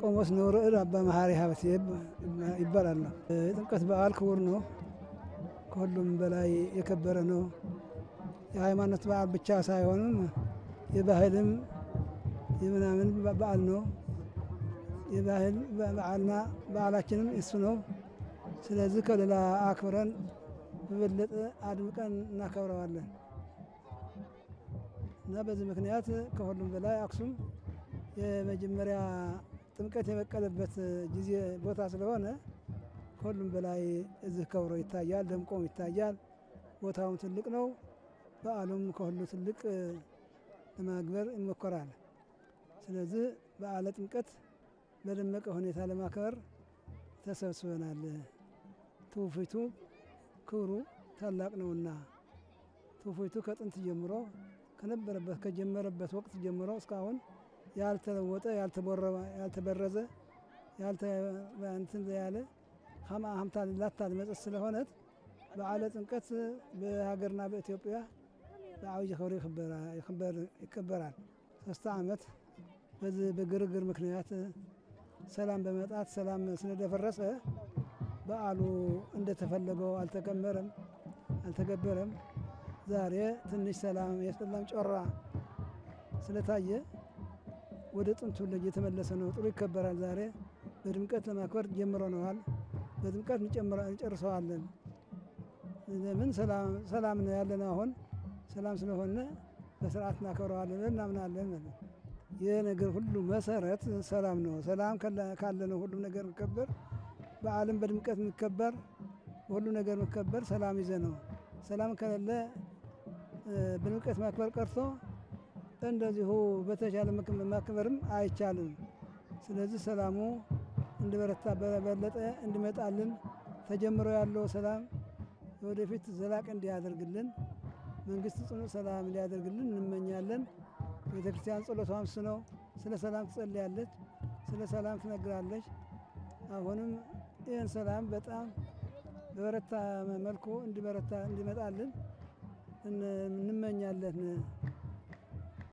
ቆሞስ ንውርዕድ አባ መሀሪ ሀብቴ ይባላሉ። የጥምቀት በዓል ክቡር ነው። ከሁሉም በላይ የከበረ ነው። የሃይማኖት በዓል ብቻ ሳይሆንም የባህልም የምናምን በዓል ነው። የባህል በዓልና በዓላችንም እሱ ነው። ስለዚህ ከሌላ አክብረን በበለጠ አድምቀን እናከብረዋለን እና በዚህ ምክንያት ከሁሉም በላይ አክሱም የመጀመሪያ ጥምቀት የበቀለበት ጊዜ ቦታ ስለሆነ ከሁሉም በላይ እዚህ ከብሮ ይታያል፣ ደምቆም ይታያል። ቦታውም ትልቅ ነው። በዓሉም ከሁሉ ትልቅ ለማክበር ይሞከራል። ስለዚህ በዓለ ጥምቀት በደመቀ ሁኔታ ለማክበር ተሰብስበናል። ትውፊቱ ክብሩ ታላቅ ነውና ትውፊቱ ከጥንት ጀምሮ ከነበረበት ከጀመረበት ወቅት ጀምሮ እስካሁን ያልተለወጠ ያልተበረዘ እንትን ያለ ሀምታ ላታ መጸት ስለሆነት በዓለ ጥምቀት በሀገርና በኢትዮጵያ በዓብይ ክብር ይከበራል። ሶስት ዓመት በዚህ በግርግር ምክንያት ሰላም በመጣት ሰላም ስለደፈረሰ በዓሉ እንደተፈለገው አልተከመረም፣ አልተገበረም። ዛሬ ትንሽ ሰላም የሰላም ጮራ ስለታየ ወደ ጥንቱ ልጅ የተመለሰ ነው። ጥሩ ይከበራል። ዛሬ በድምቀት ለማክበር ጀምረነዋል። በድምቀት እንጨርሰዋለን። ለምን ሰላም ነው ያለን። አሁን ሰላም ስለሆነ በስርዓት እናከብረዋለን እናምናለን። ይህ ነገር ሁሉ መሰረት ሰላም ነው። ሰላም ካለ ነው ሁሉ ነገር የሚከበር በዓለም በድምቀት የሚከበር ሁሉ ነገር የሚከበር ሰላም ይዘ ነው። ሰላም ከሌለ በድምቀት ማክበር ቀርቶ እንደዚሁ በተቻለ ማክበርም አይቻልም። ስለዚህ ሰላሙ እንዲበረታ በበለጠ እንዲመጣልን ተጀምሮ ያለው ሰላም ወደፊት ዘላቅ እንዲያደርግልን መንግስት ጽኑ ሰላም እንዲያደርግልን እንመኛለን። ቤተ ክርስቲያን ጸሎቷም እሱ ነው። ስለ ሰላም ትጸልያለች፣ ስለ ሰላም ትነግራለች። አሁንም ይህን ሰላም በጣም በበረታ መልኩ እንዲበረታ እንዲመጣልን እንመኛለን።